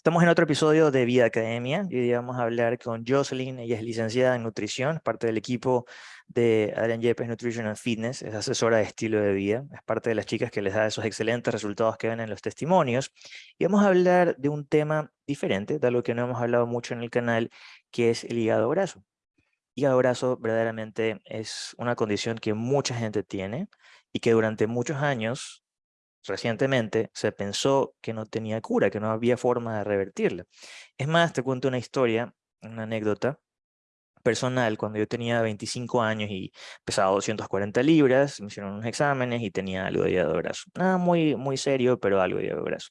Estamos en otro episodio de Vida Academia y hoy vamos a hablar con Jocelyn, ella es licenciada en nutrición, parte del equipo de Adrian Yepes Nutrition and Fitness, es asesora de estilo de vida, es parte de las chicas que les da esos excelentes resultados que ven en los testimonios y vamos a hablar de un tema diferente, de algo que no hemos hablado mucho en el canal, que es el hígado graso. Hígado graso verdaderamente es una condición que mucha gente tiene y que durante muchos años recientemente se pensó que no tenía cura, que no había forma de revertirla. Es más, te cuento una historia, una anécdota personal. Cuando yo tenía 25 años y pesaba 240 libras, me hicieron unos exámenes y tenía algo de hígado graso. Nada muy, muy serio, pero algo de hígado graso.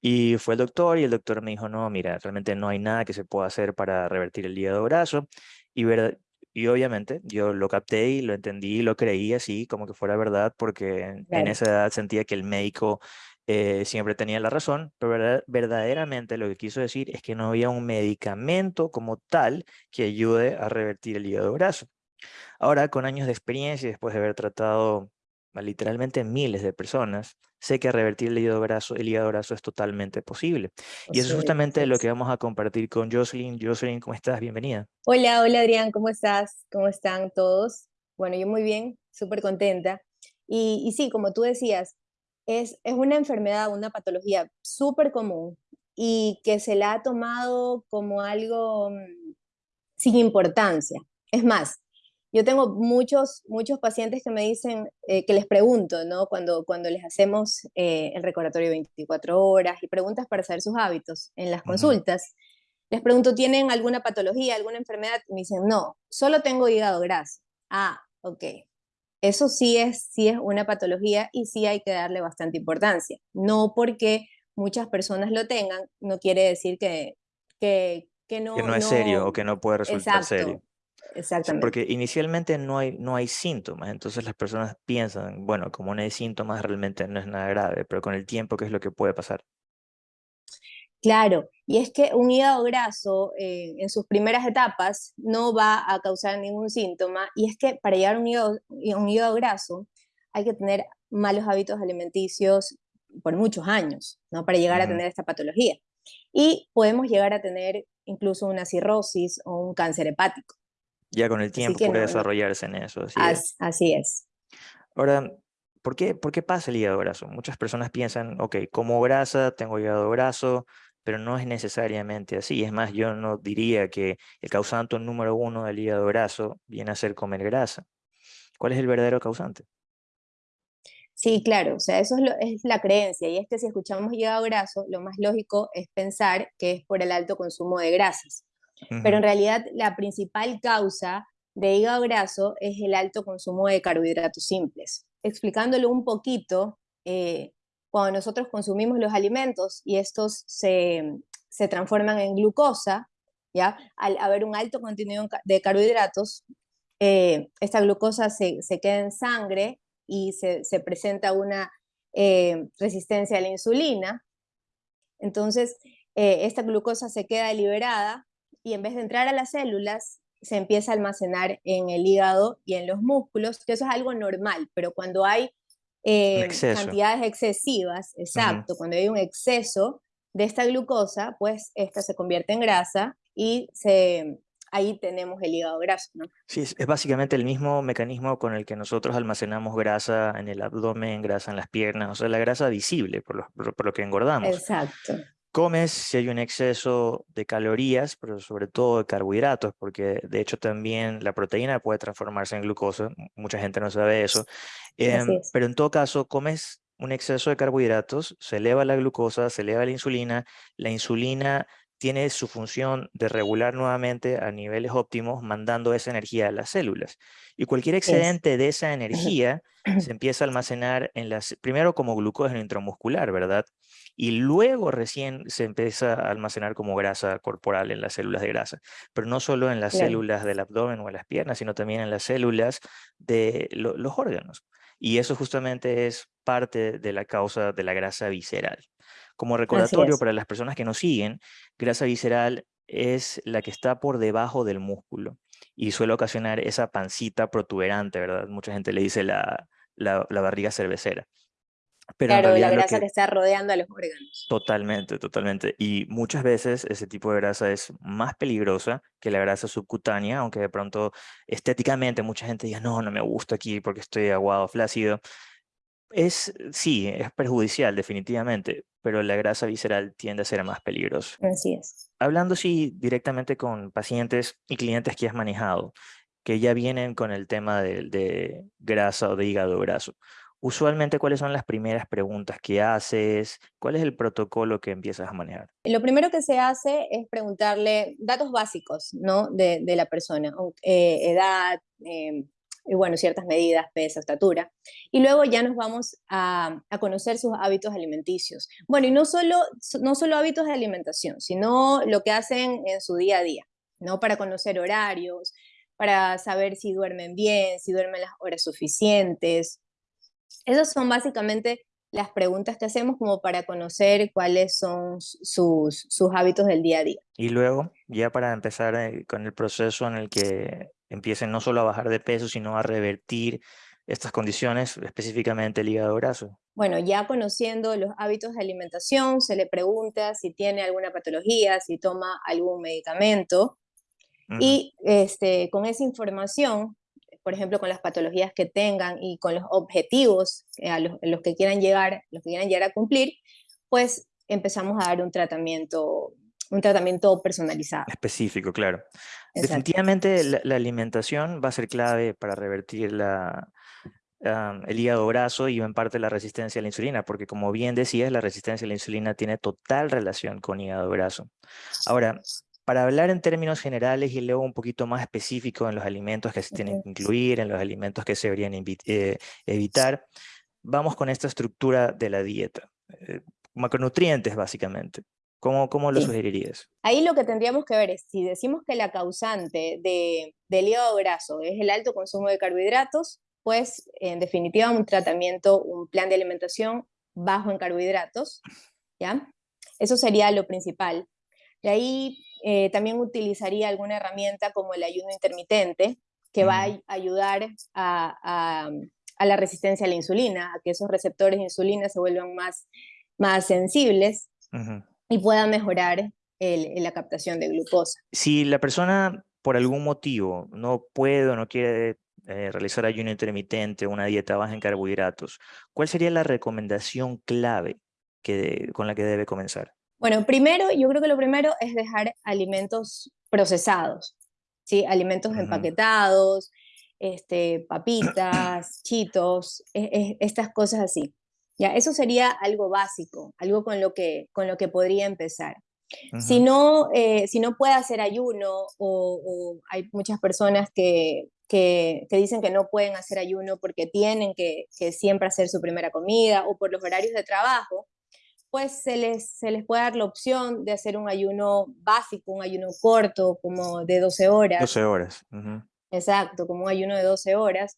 Y fue el doctor y el doctor me dijo, no, mira, realmente no hay nada que se pueda hacer para revertir el hígado graso. Y verdad, y obviamente yo lo capté y lo entendí y lo creí así como que fuera verdad porque en, esa edad sentía que el médico eh, siempre tenía la razón, pero verdaderamente lo que quiso decir es que no había un medicamento como tal que ayude a revertir el hígado graso. Ahora, con años de experiencia y después de haber tratado literalmente miles de personas, sé que revertir el hígado graso, el hígado graso es totalmente posible. y eso es justamente lo que vamos a compartir con Jocelyn. Jocelyn, ¿cómo estás? Bienvenida. Hola, hola Adrián, ¿cómo estás? ¿Cómo están todos? Bueno, yo muy bien, súper contenta. Y, y, sí, como tú decías, es, es una enfermedad, una patología súper común y que se la ha tomado como algo mm, sin importancia. Es más, yo tengo muchos, muchos pacientes que me dicen, eh, que les pregunto, ¿no? Cuando, cuando les hacemos eh, el recordatorio de 24 horas y preguntas para saber sus hábitos en las consultas, les pregunto, ¿tienen alguna patología, alguna enfermedad? Y me dicen, no, solo tengo hígado graso. Ah, ok. Eso sí es, sí es una patología y sí hay que darle bastante importancia. No porque muchas personas lo tengan, no quiere decir que, que, que no... Que no es serio o que no puede resultar serio. Exactamente. Porque inicialmente no hay, no hay síntomas, entonces las personas piensan, bueno, como no hay síntomas realmente no es nada grave, pero con el tiempo, ¿qué es lo que puede pasar? Claro, y es que un hígado graso eh, en sus primeras etapas no va a causar ningún síntoma, y es que para llegar a un hígado, un hígado graso hay que tener malos hábitos alimenticios por muchos años, ¿no? Para llegar a tener esta patología. Y podemos llegar a tener incluso una cirrosis o un cáncer hepático. Ya con el tiempo puede desarrollarse en eso. Así, es. Ahora, ¿por qué, ¿por qué pasa el hígado graso? Muchas personas piensan, ok, como grasa, tengo hígado graso, pero no es necesariamente así. Es más, yo no diría que el causante número uno del hígado graso viene a ser comer grasa. ¿Cuál es el verdadero causante? Sí, claro, o sea, eso es, es, la creencia, y es que si escuchamos hígado graso, lo más lógico es pensar que es por el alto consumo de grasas. Pero en realidad la principal causa de hígado graso es el alto consumo de carbohidratos simples. Explicándolo un poquito, eh, cuando nosotros consumimos los alimentos y estos se, se transforman en glucosa, ¿ya? al haber un alto contenido de carbohidratos, eh, esta glucosa se, se, queda en sangre y se, se presenta una eh, resistencia a la insulina. Entonces, esta glucosa se queda liberada y en vez de entrar a las células, se empieza a almacenar en el hígado y en los músculos, que eso es algo normal, pero cuando hay eh, cantidades excesivas, exacto, cuando hay un exceso de esta glucosa, pues esta se convierte en grasa y se, ahí tenemos el hígado graso. ¿no? Sí, es, básicamente el mismo mecanismo con el que nosotros almacenamos grasa en el abdomen, grasa en las piernas, o sea, la grasa visible por lo, por lo que engordamos. Exacto comes si hay un exceso de calorías, pero sobre todo de carbohidratos, porque de hecho también la proteína puede transformarse en glucosa, mucha gente no sabe eso, em, pero en todo caso comes un exceso de carbohidratos, se eleva la glucosa, se eleva la insulina, la insulina tiene su función de regular nuevamente a niveles óptimos, mandando esa energía a las células. Y cualquier excedente de esa energía se empieza a almacenar en las, primero como glucógeno intramuscular, ¿verdad? Y luego recién se empieza a almacenar como grasa corporal en las células de grasa. Pero no solo en las células del abdomen o en las piernas, sino también en las células de los órganos. Y eso justamente es parte de la causa de la grasa visceral. Como recordatorio para las personas que nos siguen, grasa visceral es la que está por debajo del músculo y suele ocasionar esa pancita protuberante, ¿verdad? Mucha gente le dice la, la, barriga cervecera. Pero claro, la grasa que... está rodeando a los órganos. Totalmente, totalmente. Y muchas veces ese tipo de grasa es más peligrosa que la grasa subcutánea, aunque de pronto estéticamente mucha gente diga, no, no me gusta aquí porque estoy aguado, flácido. Es, sí, es perjudicial definitivamente, pero la grasa visceral tiende a ser más peligrosa. Así es. Hablando sí directamente con pacientes y clientes que has manejado, que ya vienen con el tema de, de grasa o de hígado graso. Usualmente, ¿cuáles son las primeras preguntas que haces? ¿Cuál es el protocolo que empiezas a manejar? Lo primero que se hace es preguntarle datos básicos ¿no? de, la persona, eh, edad, em, y bueno, ciertas medidas, peso, estatura. Y luego ya nos vamos a, conocer sus hábitos alimenticios. Bueno, y no solo, no solo hábitos de alimentación, sino lo que hacen en su día a día, ¿no? Para conocer horarios, para saber si duermen bien, si duermen las horas suficientes, esas son básicamente las preguntas que hacemos como para conocer cuáles son sus, sus hábitos del día a día. Y luego, ya para empezar eh, con el proceso en el que empiecen no solo a bajar de peso, sino a revertir estas condiciones, específicamente el hígado graso. Bueno, ya conociendo los hábitos de alimentación, se le pregunta si tiene alguna patología, si toma algún medicamento, y este, con esa información por ejemplo, con las patologías que tengan y con los objetivos a los, que quieran llegar, los que quieran llegar a cumplir, pues empezamos a dar un tratamiento, un tratamiento personalizado. Específico, claro. Definitivamente la, alimentación va a ser clave para revertir la, el hígado graso y en parte la resistencia a la insulina, porque como bien decías, la resistencia a la insulina tiene total relación con hígado graso. Ahora, para hablar en términos generales y luego un poquito más específico en los alimentos que se tienen que incluir, en los alimentos que se deberían eh, evitar, vamos con esta estructura de la dieta. Eh, macronutrientes, básicamente. ¿Cómo, cómo lo sugerirías? Ahí lo que tendríamos que ver es, si decimos que la causante de, del hígado graso es el alto consumo de carbohidratos, pues en definitiva un tratamiento, un plan de alimentación bajo en carbohidratos, ¿ya? Eso sería lo principal. De ahí eh, también utilizaría alguna herramienta como el ayuno intermitente, que va a ayudar a, la resistencia a la insulina, a que esos receptores de insulina se vuelvan más, más sensibles y puedan mejorar la captación de glucosa. Si la persona por algún motivo no puede o no quiere eh, realizar ayuno intermitente, una dieta baja en carbohidratos, ¿cuál sería la recomendación clave que con la que debe comenzar? Bueno, primero, yo creo que lo primero es dejar alimentos procesados, ¿sí? Alimentos empaquetados, este, papitas, chitos, e, e, estas cosas así. Ya, eso sería algo básico, algo con lo que, con lo que podría empezar. si, no, eh, si no puede hacer ayuno o, hay muchas personas que, que, dicen que no pueden hacer ayuno porque tienen que, que siempre hacer su primera comida o por los horarios de trabajo, pues se les, se les puede dar la opción de hacer un ayuno básico, un ayuno corto, como de 12 horas. 12 horas. Exacto, como un ayuno de 12 horas.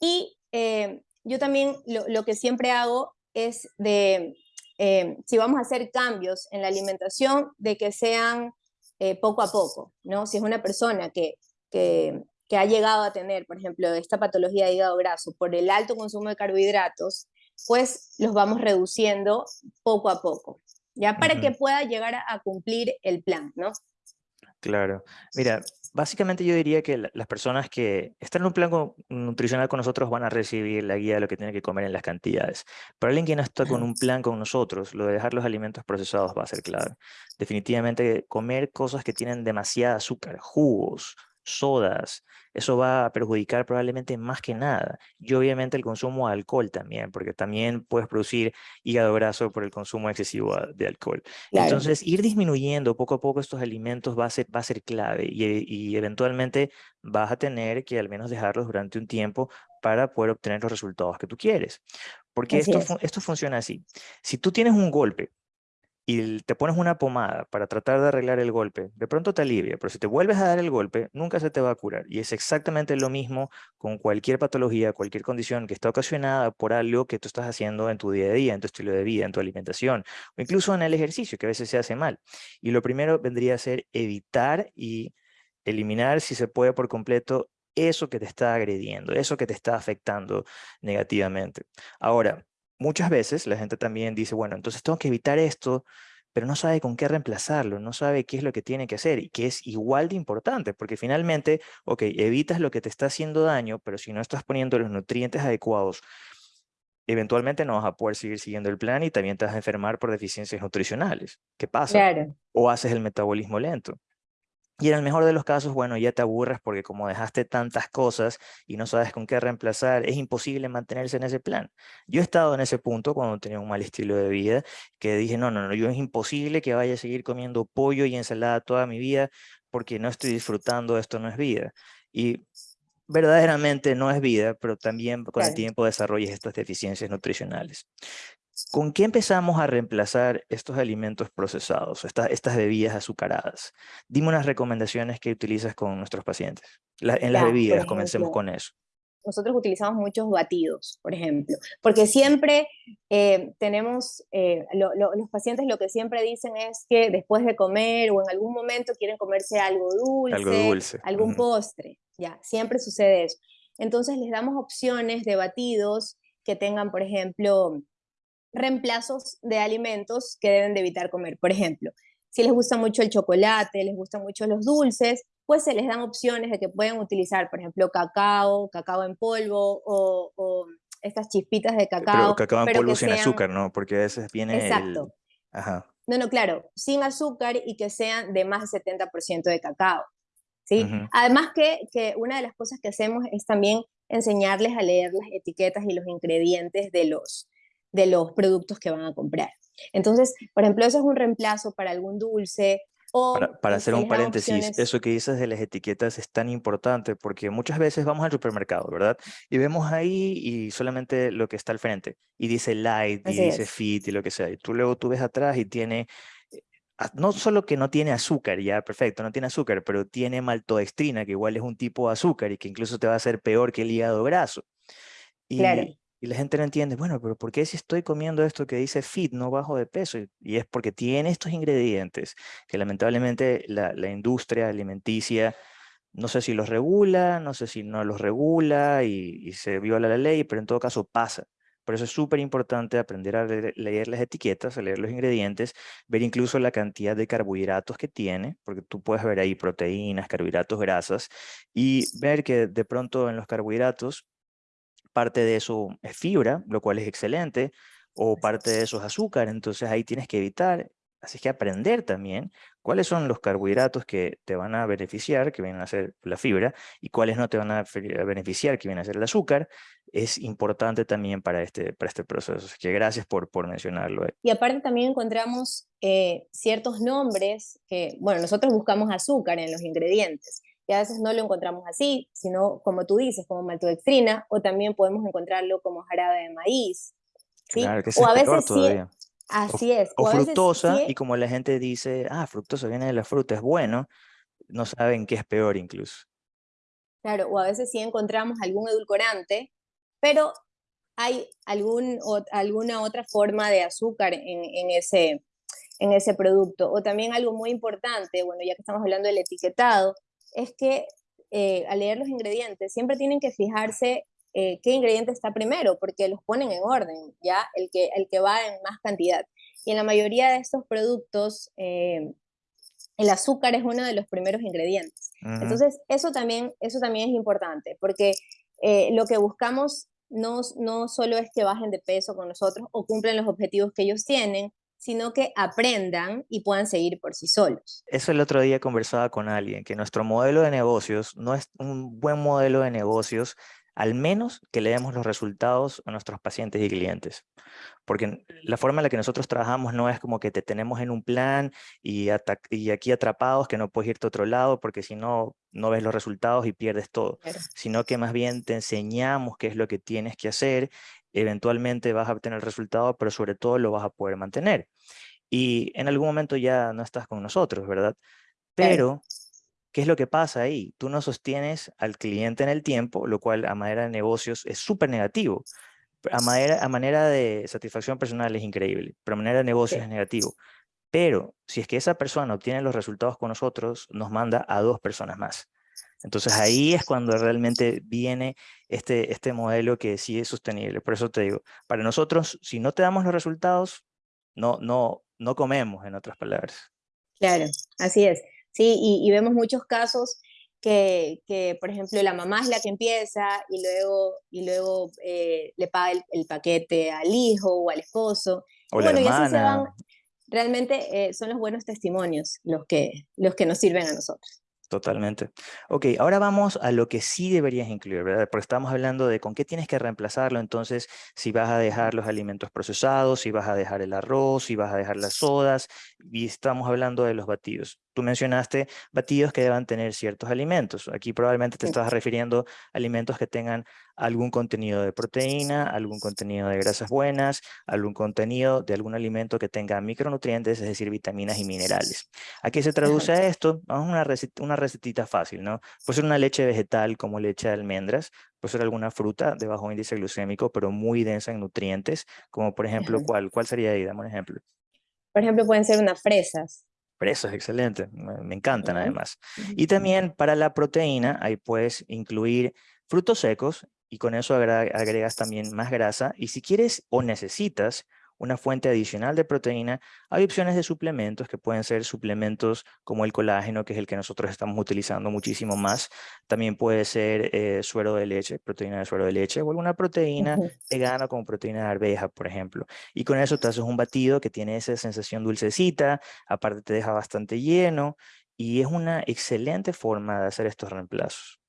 Y eh, yo también lo, que siempre hago es de, eh, si vamos a hacer cambios en la alimentación, de que sean eh, poco a poco, ¿no? Si es una persona que, que, que ha llegado a tener, por ejemplo, esta patología de hígado graso por el alto consumo de carbohidratos, pues los vamos reduciendo poco a poco, ya para que pueda llegar a, cumplir el plan, ¿no? Claro. Mira, básicamente yo diría que las personas que están en un plan nutricional con nosotros van a recibir la guía de lo que tienen que comer en las cantidades. Pero alguien que no está con un plan con nosotros, lo de dejar los alimentos procesados va a ser clave. Definitivamente comer cosas que tienen demasiada azúcar, jugos, sodas, eso va a perjudicar probablemente más que nada. Y obviamente el consumo de alcohol también, porque también puedes producir hígado graso por el consumo excesivo de alcohol. Entonces, ir disminuyendo poco a poco estos alimentos va a ser, va a ser clave y, eventualmente vas a tener que al menos dejarlos durante un tiempo para poder obtener los resultados que tú quieres. Porque esto, esto funciona así. Si tú tienes un golpe y te pones una pomada para tratar de arreglar el golpe, de pronto te alivia, pero si te vuelves a dar el golpe, nunca se te va a curar. Y es exactamente lo mismo con cualquier patología, cualquier condición que está ocasionada por algo que tú estás haciendo en tu día a día, en tu estilo de vida, en tu alimentación, o incluso en el ejercicio, que a veces se hace mal. Y lo primero vendría a ser evitar y eliminar, si se puede por completo, eso que te está agrediendo, eso que te está afectando negativamente. Ahora, muchas veces la gente también dice, bueno, entonces tengo que evitar esto, pero no sabe con qué reemplazarlo, no sabe qué es lo que tiene que hacer y que es igual de importante, porque finalmente, ok, evitas lo que te está haciendo daño, pero si no estás poniendo los nutrientes adecuados, eventualmente no vas a poder seguir siguiendo el plan y también te vas a enfermar por deficiencias nutricionales. ¿Qué pasa? Claro. O haces el metabolismo lento. Y en el mejor de los casos, bueno, ya te aburres porque como dejaste tantas cosas y no sabes con qué reemplazar, es imposible mantenerse en ese plan. Yo he estado en ese punto cuando tenía un mal estilo de vida, que dije, no, no, no, yo es imposible que vaya a seguir comiendo pollo y ensalada toda mi vida porque no estoy disfrutando, esto no es vida. Y verdaderamente no es vida, pero también con el tiempo desarrollas estas deficiencias nutricionales. ¿Con qué empezamos a reemplazar estos alimentos procesados, estas bebidas azucaradas? Dime unas recomendaciones que utilizas con nuestros pacientes. en las bebidas, comencemos con eso. Nosotros utilizamos muchos batidos, por ejemplo, porque siempre eh, tenemos, eh, los pacientes lo que siempre dicen es que después de comer o en algún momento quieren comerse algo dulce, algo dulce. algún postre, ya, siempre sucede eso. Entonces les damos opciones de batidos que tengan, por ejemplo, reemplazos de alimentos que deben de evitar comer. Por ejemplo, si les gusta mucho el chocolate, les gustan mucho los dulces, pues se les dan opciones de que pueden utilizar, por ejemplo, cacao, cacao en polvo o, estas chispitas de cacao. Pero cacao en polvo sin azúcar, ¿no? Porque a veces viene Exacto. Ajá. No, no, claro, sin azúcar y que sean de más del 70% de cacao. ¿sí? Además que, que una de las cosas que hacemos es también enseñarles a leer las etiquetas y los ingredientes de los, de los productos que van a comprar. Entonces, por ejemplo, eso es un reemplazo para algún dulce. O para, hacer un paréntesis, eso que dices de las etiquetas es tan importante porque muchas veces vamos al supermercado, ¿verdad? Y vemos ahí y solamente lo que está al frente. Y dice light, y dice fit y lo que sea. Y tú luego tú ves atrás y tiene eh, no solo que no tiene azúcar, ya perfecto, no tiene azúcar, pero tiene maltodextrina, que igual es un tipo de azúcar y que incluso te va a hacer peor que el hígado graso. Y, claro. Y la gente no entiende, bueno, pero ¿por qué si estoy comiendo esto que dice fit, no bajo de peso? Y, es porque tiene estos ingredientes que lamentablemente la, industria alimenticia, no sé si los regula, no sé si no los regula y, se viola la ley, pero en todo caso pasa. Por eso es súper importante aprender a leer, las etiquetas, a leer los ingredientes, ver incluso la cantidad de carbohidratos que tiene, porque tú puedes ver ahí proteínas, carbohidratos, grasas, y ver que de pronto en los carbohidratos parte de eso es fibra, lo cual es excelente, o parte de eso es azúcar, entonces ahí tienes que evitar, así que aprender también cuáles son los carbohidratos que te van a beneficiar, que vienen a ser la fibra, y cuáles no te van a beneficiar, que vienen a ser el azúcar, es importante también para este, para este proceso. Así que gracias por, por mencionarlo. Eh. Y aparte también encontramos eh, ciertos nombres que, bueno, nosotros buscamos azúcar en los ingredientes, y a veces no lo encontramos así, sino como tú dices, como maltodextrina, o también podemos encontrarlo como jarabe de maíz. ¿sí? Claro, que o a veces todavía. así es. O, fructosa, y como la gente dice, ah, fructosa viene de la fruta, es bueno, no saben qué es peor incluso. Claro, o a veces sí encontramos algún edulcorante, pero hay algún, o, alguna otra forma de azúcar en, en, ese, en ese producto. O también algo muy importante, bueno, ya que estamos hablando del etiquetado, es que eh, al leer los ingredientes siempre tienen que fijarse eh, qué ingrediente está primero, porque los ponen en orden, ya el que, el que va en más cantidad. Y en la mayoría de estos productos, eh, el azúcar es uno de los primeros ingredientes. Entonces, eso también, eso también es importante, porque lo que buscamos no, no solo es que bajen de peso con nosotros o cumplen los objetivos que ellos tienen, sino que aprendan y puedan seguir por sí solos. Eso el otro día conversaba con alguien, que nuestro modelo de negocios no es un buen modelo de negocios, al menos que le demos los resultados a nuestros pacientes y clientes. Porque la forma en la que nosotros trabajamos no es como que te tenemos en un plan y, y aquí atrapados que no puedes irte a otro lado porque si no, no ves los resultados y pierdes todo. Sino que más bien te enseñamos qué es lo que tienes que hacer eventualmente vas a obtener el resultado, pero sobre todo lo vas a poder mantener. Y en algún momento ya no estás con nosotros, ¿verdad? Pero, ¿qué es lo que pasa ahí? Tú no sostienes al cliente en el tiempo, lo cual a manera de negocios es súper negativo. A manera, a manera de satisfacción personal es increíble, pero a manera de negocios es negativo. Pero si es que esa persona obtiene los resultados con nosotros, nos manda a dos personas más. Entonces ahí es cuando realmente viene este, este modelo que sí es sostenible. Por eso te digo, para nosotros, si no te damos los resultados, no, no, no comemos, en otras palabras. Claro, así es. Sí, y, vemos muchos casos que, que, por ejemplo, la mamá es la que empieza y luego, y luego eh, le paga el, paquete al hijo o al esposo. O la hermana. realmente eh, son los buenos testimonios los que, los que nos sirven a nosotros. Totalmente. Ok, ahora vamos a lo que sí deberías incluir, ¿verdad? Porque estamos hablando de con qué tienes que reemplazarlo, entonces si vas a dejar los alimentos procesados, si vas a dejar el arroz, si vas a dejar las sodas, y estamos hablando de los batidos. Tú mencionaste batidos que deban tener ciertos alimentos. Aquí probablemente te estás refiriendo a alimentos que tengan algún contenido de proteína, algún contenido de grasas buenas, algún contenido de algún alimento que tenga micronutrientes, es decir, vitaminas y minerales. ¿A qué se traduce esto? Vamos a una, receta, una recetita fácil, ¿no? Puede ser una leche vegetal como leche de almendras, puede ser alguna fruta de bajo índice glucémico, pero muy densa en nutrientes, como por ejemplo, ¿cuál? ¿Cuál sería ahí? Dame un ejemplo. Por ejemplo, pueden ser unas fresas. Fresas, excelente, me encantan además. Y también para la proteína, ahí puedes incluir frutos secos y con eso agregas también más grasa. Y si quieres o necesitas una fuente adicional de proteína, hay opciones de suplementos que pueden ser suplementos como el colágeno, que es el que nosotros estamos utilizando muchísimo más. También puede ser eh, suero de leche, proteína de suero de leche, o alguna proteína vegana como proteína de arveja, por ejemplo. Y con eso te haces un batido que tiene esa sensación dulcecita, aparte te deja bastante lleno, y es una excelente forma de hacer estos reemplazos.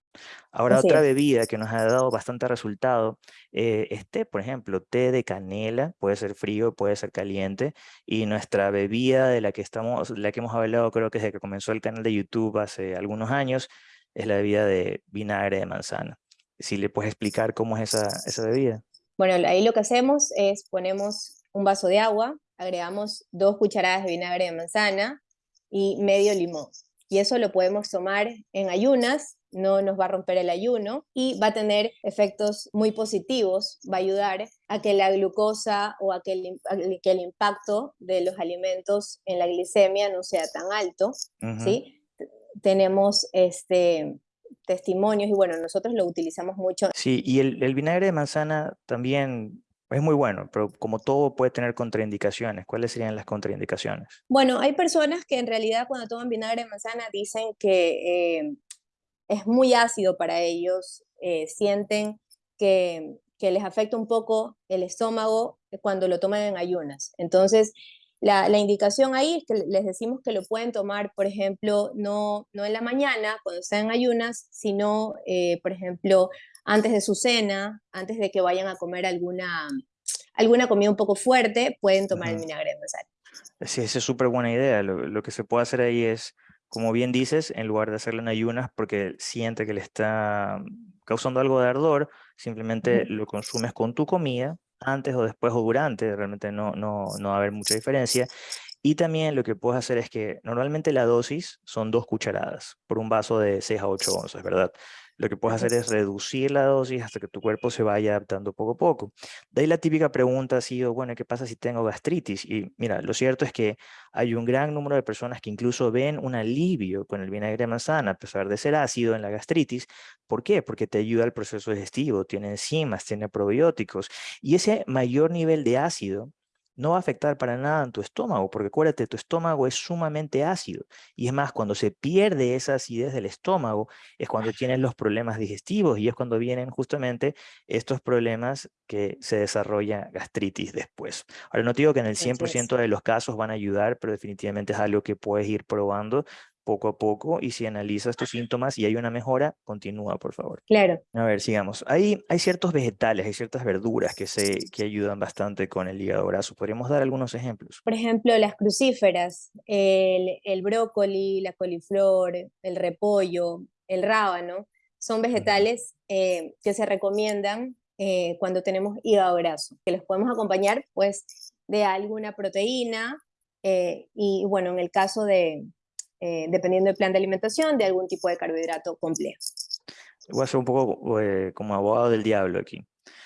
Ahora, otra bebida que nos ha dado bastante resultado eh, es té, por ejemplo, té de canela, puede ser frío, puede ser caliente, y nuestra bebida de la que, estamos, la que hemos hablado creo que desde que comenzó el canal de YouTube hace algunos años, es la bebida de vinagre de manzana. Si le puedes explicar cómo es esa, esa bebida. Bueno, ahí lo que hacemos es ponemos un vaso de agua, agregamos dos cucharadas de vinagre de manzana y medio limón. Y eso lo podemos tomar en ayunas no nos va a romper el ayuno y va a tener efectos muy positivos, va a ayudar a que la glucosa o a que el, que el impacto de los alimentos en la glicemia no sea tan alto, ¿sí? Tenemos este, testimonios y bueno, nosotros lo utilizamos mucho. Sí, y el, el vinagre de manzana también es muy bueno, pero como todo puede tener contraindicaciones. ¿Cuáles serían las contraindicaciones? Bueno, hay personas que en realidad cuando toman vinagre de manzana dicen que eh, es muy ácido para ellos, eh, sienten que, les afecta un poco el estómago cuando lo toman en ayunas. Entonces, la, indicación ahí es que les decimos que lo pueden tomar, por ejemplo, no, no en la mañana, cuando están en ayunas, sino, eh, por ejemplo, antes de su cena, antes de que vayan a comer alguna, alguna comida un poco fuerte, pueden tomar el vinagre de manzana. Sí, esa es súper buena idea. Lo, lo, que se puede hacer ahí es como bien dices, en lugar de hacerlo en ayunas porque siente que le está causando algo de ardor, simplemente lo consumes con tu comida, antes o después o durante, realmente no, no, no va a haber mucha diferencia. Y también lo que puedes hacer es que normalmente la dosis son dos cucharadas por un vaso de 6 a 8 onzas, ¿verdad? Lo que puedes hacer es reducir la dosis hasta que tu cuerpo se vaya adaptando poco a poco. De ahí la típica pregunta ha sido, bueno, ¿qué pasa si tengo gastritis? Y mira, lo cierto es que hay un gran número de personas que incluso ven un alivio con el vinagre de manzana, a pesar de ser ácido en la gastritis. ¿Por qué? Porque te ayuda al proceso digestivo, tiene enzimas, tiene probióticos. Y ese mayor nivel de ácido no va a afectar para nada en tu estómago, porque acuérdate, tu estómago es sumamente ácido. Y es más, cuando se pierde esa acidez del estómago, es cuando tienes los problemas digestivos y es cuando vienen justamente estos problemas que se desarrolla gastritis después. Ahora, no digo que en el 100% de los casos van a ayudar, pero definitivamente es algo que puedes ir probando poco a poco y si analizas tus síntomas y hay una mejora, continúa, por favor. Claro. A ver, sigamos. Hay, hay ciertos vegetales, hay ciertas verduras que, se, que ayudan bastante con el hígado graso. ¿Podríamos dar algunos ejemplos? Por ejemplo, las crucíferas, el, el brócoli, la coliflor, el repollo, el rábano, son vegetales eh, que se recomiendan eh, cuando tenemos hígado graso, que los podemos acompañar pues de alguna proteína eh, y bueno, en el caso de, eh, dependiendo del plan de alimentación, de algún tipo de carbohidrato complejo. Voy a ser un poco eh, como abogado del diablo aquí.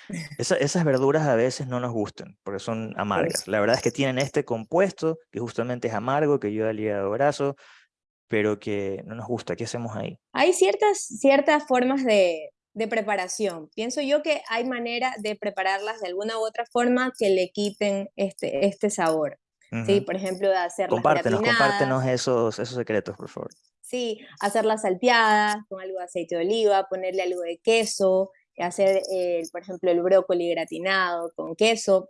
esas verduras a veces no nos gustan porque son amargas. La verdad es que tienen este compuesto que justamente es amargo, que ayuda al hígado graso, pero que no nos gusta. ¿Qué hacemos ahí? Hay ciertas, ciertas formas de, de preparación. Pienso yo que hay manera de prepararlas de alguna u otra forma que le quiten este, este sabor. Sí, por ejemplo, de hacerlas Compártenos, compártenos esos, esos secretos, por favor. Sí, hacerlas salteadas con algo de aceite de oliva, ponerle algo de queso, hacer, por ejemplo, el brócoli gratinado con queso.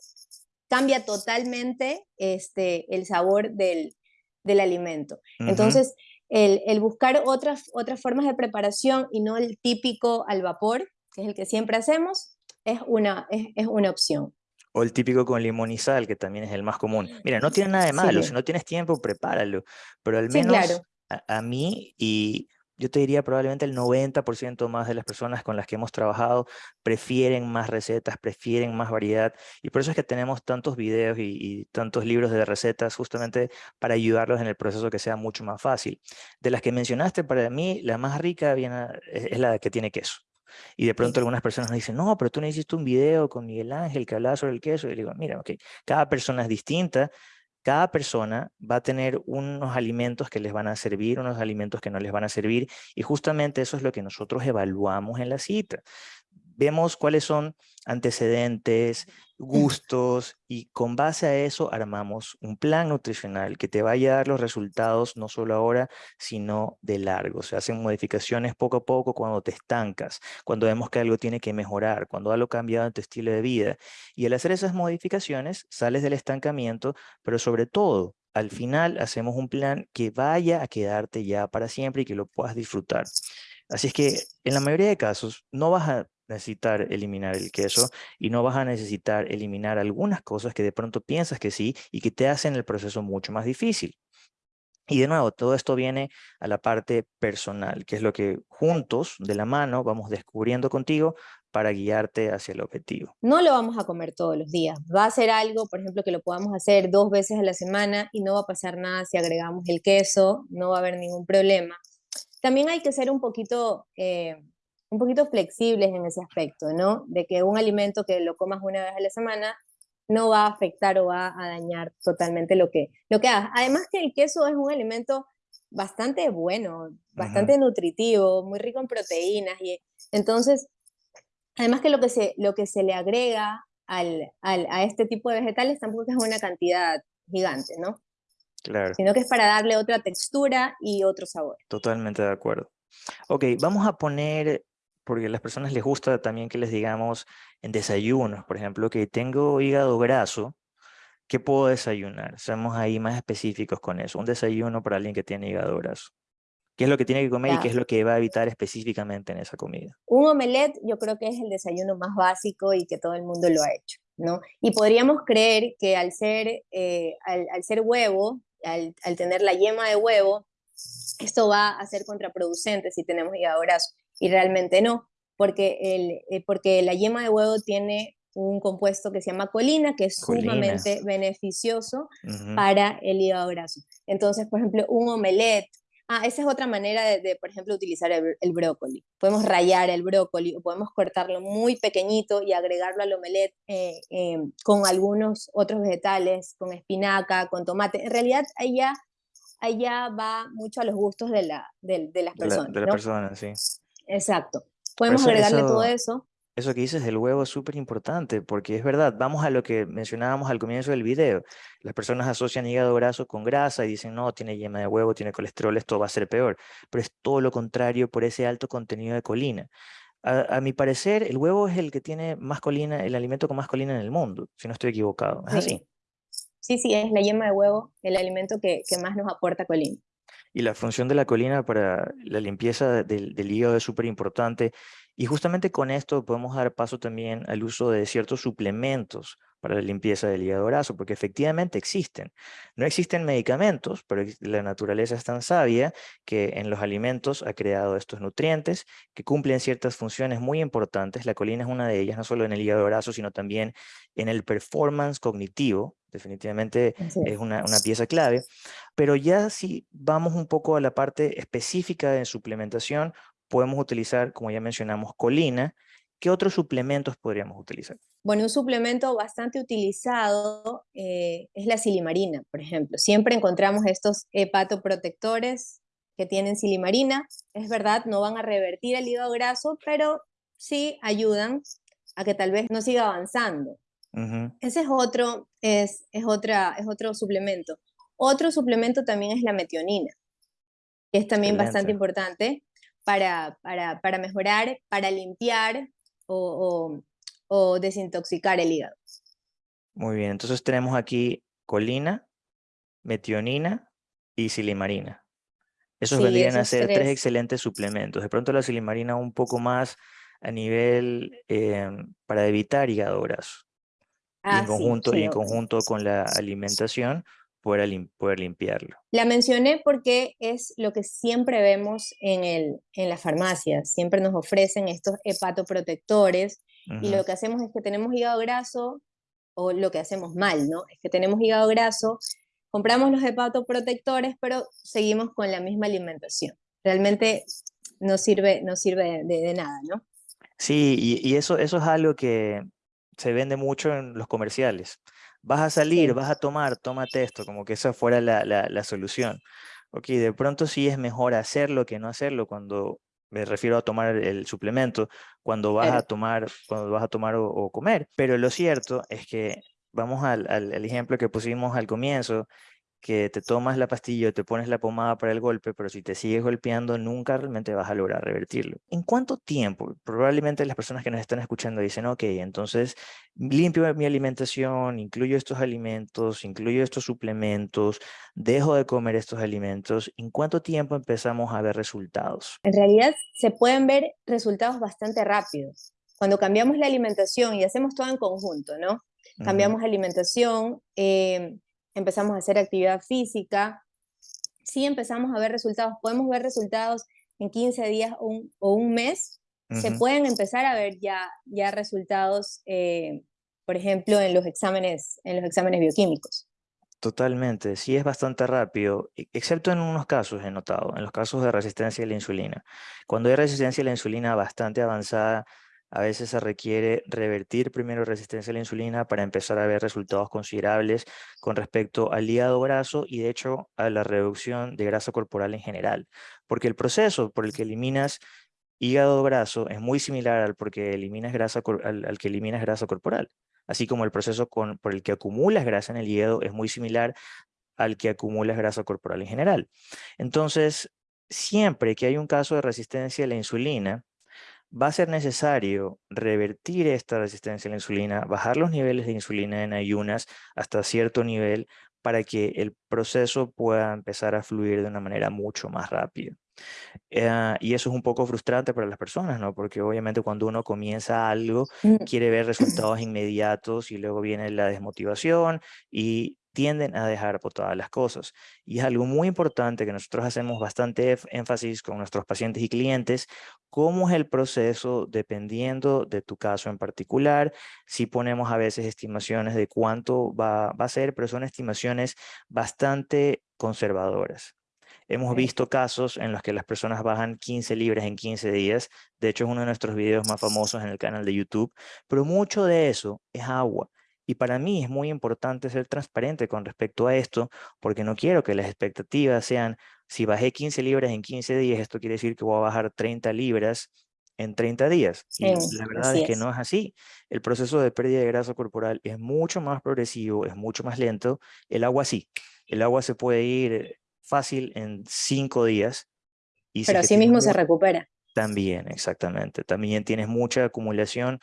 Cambia totalmente este, el sabor del, del alimento. Entonces, el, buscar otras, otras formas de preparación y no el típico al vapor, que es el que siempre hacemos, es una, es, una opción. O el típico con limón y sal, que también es el más común. Mira, no tiene nada de malo, si no tienes tiempo, prepáralo. Pero al menos a, mí, y yo te diría probablemente el 90% más de las personas con las que hemos trabajado prefieren más recetas, prefieren más variedad. Y por eso es que tenemos tantos videos y, tantos libros de recetas justamente para ayudarlos en el proceso que sea mucho más fácil. De las que mencionaste, para mí la más rica viene, es, la que tiene queso. Y de pronto algunas personas nos dicen, no, pero tú no hiciste un video con Miguel Ángel que hablaba sobre el queso. Y digo, mira, ok, cada persona es distinta, cada persona va a tener unos alimentos que les van a servir, unos alimentos que no les van a servir, y justamente eso es lo que nosotros evaluamos en la cita vemos cuáles son antecedentes, gustos y con base a eso armamos un plan nutricional que te vaya a dar los resultados no solo ahora, sino de largo. Se hacen modificaciones poco a poco cuando te estancas, cuando vemos que algo tiene que mejorar, cuando algo ha cambiado en tu estilo de vida. Y al hacer esas modificaciones sales del estancamiento, pero sobre todo al final hacemos un plan que vaya a quedarte ya para siempre y que lo puedas disfrutar. Así es que en la mayoría de casos no vas a necesitar eliminar el queso y no vas a necesitar eliminar algunas cosas que de pronto piensas que sí y que te hacen el proceso mucho más difícil. Y de nuevo, todo esto viene a la parte personal, que es lo que juntos, de la mano, vamos descubriendo contigo para guiarte hacia el objetivo. No lo vamos a comer todos los días. Va a ser algo, por ejemplo, que lo podamos hacer dos veces a la semana y no va a pasar nada si agregamos el queso, no va a haber ningún problema. También hay que ser un poquito eh, un poquito flexibles en ese aspecto, ¿no? De que un alimento que lo comas una vez a la semana no va a afectar o va a dañar totalmente lo que, lo que hagas. Además que el queso es un alimento bastante bueno, bastante nutritivo, muy rico en proteínas y entonces, además que lo que se, lo que se le agrega al, al, a este tipo de vegetales tampoco es una cantidad gigante, ¿no? Claro. Sino que es para darle otra textura y otro sabor. Totalmente de acuerdo. Ok, vamos a poner porque a las personas les gusta también que les digamos en desayunos, por ejemplo, que tengo hígado graso, ¿qué puedo desayunar? Seamos ahí más específicos con eso. Un desayuno para alguien que tiene hígado graso. ¿Qué es lo que tiene que comer y qué es lo que va a evitar específicamente en esa comida? Un omelette yo creo que es el desayuno más básico y que todo el mundo lo ha hecho, ¿no? Y podríamos creer que al ser, eh, al, ser huevo, al, al tener la yema de huevo, esto va a ser contraproducente si tenemos hígado graso y realmente no, porque, el, eh, porque la yema de huevo tiene un compuesto que se llama colina, que es sumamente beneficioso para el hígado graso. Entonces, por ejemplo, un omelette, ah, esa es otra manera de, por ejemplo, utilizar el, brócoli. Podemos rayar el brócoli o podemos cortarlo muy pequeñito y agregarlo al omelette eh, em, con algunos otros vegetales, con espinaca, con tomate. En realidad, ahí ya, va mucho a los gustos de, la, de, las personas. De, la, persona, sí. Exacto. Podemos agregarle todo eso. Eso que dices del huevo es súper importante, porque es verdad, vamos a lo que mencionábamos al comienzo del video. Las personas asocian hígado graso con grasa y dicen, no, tiene yema de huevo, tiene colesterol, esto va a ser peor. Pero es todo lo contrario por ese alto contenido de colina. A, mi parecer, el huevo es el que tiene más colina, el alimento con más colina en el mundo, si no estoy equivocado. ¿Es sí. así? Sí, sí, es la yema de huevo el alimento que, que más nos aporta colina. Y la función de la colina para la limpieza del, hígado es súper importante. Y justamente con esto podemos dar paso también al uso de ciertos suplementos para la limpieza del hígado graso, porque efectivamente existen. No existen medicamentos, pero la naturaleza es tan sabia que en los alimentos ha creado estos nutrientes que cumplen ciertas funciones muy importantes. La colina es una de ellas, no solo en el hígado graso, sino también en el performance cognitivo definitivamente es una, pieza clave. Pero ya si vamos un poco a la parte específica de suplementación, podemos utilizar, como ya mencionamos, colina. ¿Qué otros suplementos podríamos utilizar? Bueno, un suplemento bastante utilizado eh, es la silimarina, por ejemplo. Siempre encontramos estos hepatoprotectores que tienen silimarina. Es verdad, no van a revertir el hígado graso, pero sí ayudan a que tal vez no siga avanzando. Ese es otro, es, es, otra, es otro suplemento. Otro suplemento también es la metionina, que es también bastante importante para, para, para, mejorar, para limpiar o, o, desintoxicar el hígado. Muy bien, entonces tenemos aquí colina, metionina y silimarina. Esos vendrían a ser tres. excelentes suplementos. De pronto la silimarina un poco más a nivel em, para evitar hígado graso y, en ah, conjunto, y en conjunto con la alimentación poder, poder limpiarlo. La mencioné porque es lo que siempre vemos en, el, en la farmacia. Siempre nos ofrecen estos hepatoprotectores y lo que hacemos es que tenemos hígado graso, o lo que hacemos mal, ¿no? Es que tenemos hígado graso, compramos los hepatoprotectores, pero seguimos con la misma alimentación. Realmente no sirve, no sirve de, nada, ¿no? Sí, y, y, eso, eso es algo que se vende mucho en los comerciales. Vas a salir, vas a tomar, tómate esto, como que esa fuera la, la, solución. Ok, de pronto sí es mejor hacerlo que no hacerlo cuando me refiero a tomar el suplemento, cuando vas a tomar, cuando vas a tomar o, comer. Pero lo cierto es que vamos al, al, al, ejemplo que pusimos al comienzo, que te tomas la pastilla o te pones la pomada para el golpe, pero si te sigues golpeando nunca realmente vas a lograr revertirlo. ¿En cuánto tiempo? Probablemente las personas que nos están escuchando dicen, ok, entonces limpio mi alimentación, incluyo estos alimentos, incluyo estos suplementos, dejo de comer estos alimentos. ¿En cuánto tiempo empezamos a ver resultados? En realidad se pueden ver resultados bastante rápidos. Cuando cambiamos la alimentación y hacemos todo en conjunto, ¿no? Cambiamos alimentación, eh, empezamos a hacer actividad física, sí empezamos a ver resultados, podemos ver resultados en 15 días o un, mes, se pueden empezar a ver ya, ya resultados, eh, por ejemplo, en los, exámenes, en los exámenes bioquímicos. Totalmente, sí es bastante rápido, e, excepto en unos casos he notado, en los casos de resistencia a la insulina. Cuando hay resistencia a la insulina bastante avanzada, a veces se requiere revertir primero resistencia a la insulina para empezar a ver resultados considerables con respecto al hígado graso y de hecho a la reducción de grasa corporal en general. Porque el proceso por el que eliminas hígado graso es muy similar al, porque eliminas grasa, al, que eliminas grasa corporal. Así como el proceso con, por el que acumulas grasa en el hígado es muy similar al que acumulas grasa corporal en general. Entonces, siempre que hay un caso de resistencia a la insulina, va a ser necesario revertir esta resistencia a la insulina, bajar los niveles de insulina en ayunas hasta cierto nivel para que el proceso pueda empezar a fluir de una manera mucho más rápida. Eh, y eso es un poco frustrante para las personas, ¿no? Porque obviamente cuando uno comienza algo, mm. quiere ver resultados inmediatos y luego viene la desmotivación y tienden a dejar por todas las cosas. Y es algo muy importante que nosotros hacemos bastante énfasis con nuestros pacientes y clientes, cómo es el proceso dependiendo de tu caso en particular. Si ponemos a veces estimaciones de cuánto va, va a ser, pero son estimaciones bastante conservadoras. Hemos visto casos en los que las personas bajan 15 libras en 15 días. De hecho, es uno de nuestros videos más famosos en el canal de YouTube. Pero mucho de eso es agua. Y para mí es muy importante ser transparente con respecto a esto, porque no quiero que las expectativas sean, si bajé 15 libras en 15 días, esto quiere decir que voy a bajar 30 libras en 30 días. y la verdad es que no es así. El proceso de pérdida de grasa corporal es mucho más progresivo, es mucho más lento. El agua sí. El agua se puede ir fácil en 5 días. Y Pero así mismo se recupera. También, exactamente. También tienes mucha acumulación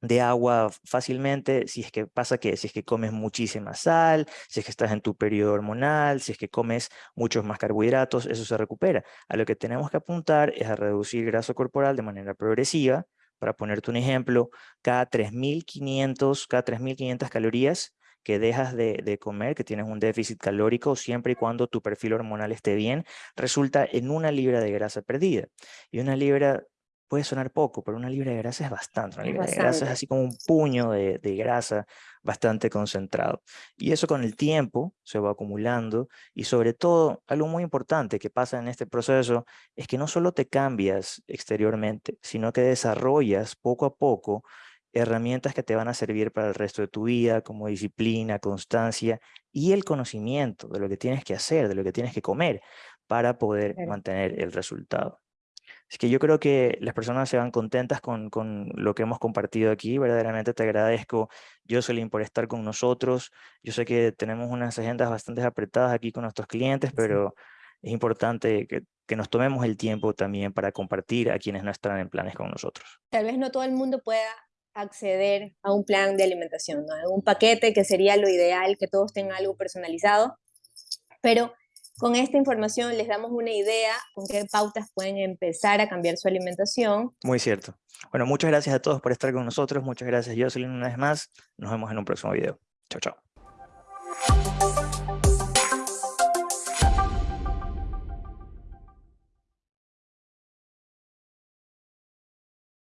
de agua fácilmente, si es que pasa que si es que comes muchísima sal, si es que estás en tu periodo hormonal, si es que comes muchos más carbohidratos, eso se recupera. A lo que tenemos que apuntar es a reducir grasa corporal de manera progresiva. Para ponerte un ejemplo, cada 3.500 cada 3.500 calorías que dejas de, de, comer, que tienes un déficit calórico, siempre y cuando tu perfil hormonal esté bien, resulta en una libra de grasa perdida. Y una libra puede sonar poco, pero una libra de grasa es bastante. Una libra de grasa es así como un puño de, grasa bastante concentrado. Y eso con el tiempo se va acumulando y sobre todo, algo muy importante que pasa en este proceso es que no solo te cambias exteriormente, sino que desarrollas poco a poco herramientas que te van a servir para el resto de tu vida, como disciplina, constancia y el conocimiento de lo que tienes que hacer, de lo que tienes que comer para poder mantener el resultado. Así que yo creo que las personas se van contentas con, con, lo que hemos compartido aquí. Verdaderamente te agradezco, Jocelyn, por estar con nosotros. Yo sé que tenemos unas agendas bastante apretadas aquí con nuestros clientes, pero es importante que, que, nos tomemos el tiempo también para compartir a quienes no están en planes con nosotros. Tal vez no todo el mundo pueda acceder a un plan de alimentación, ¿no? un paquete que sería lo ideal, que todos tengan algo personalizado, pero con esta información les damos una idea con qué pautas pueden empezar a cambiar su alimentación. Muy cierto. Bueno, muchas gracias a todos por estar con nosotros. Muchas gracias Jocelyn una vez más. Nos vemos en un próximo video. Chao, chao.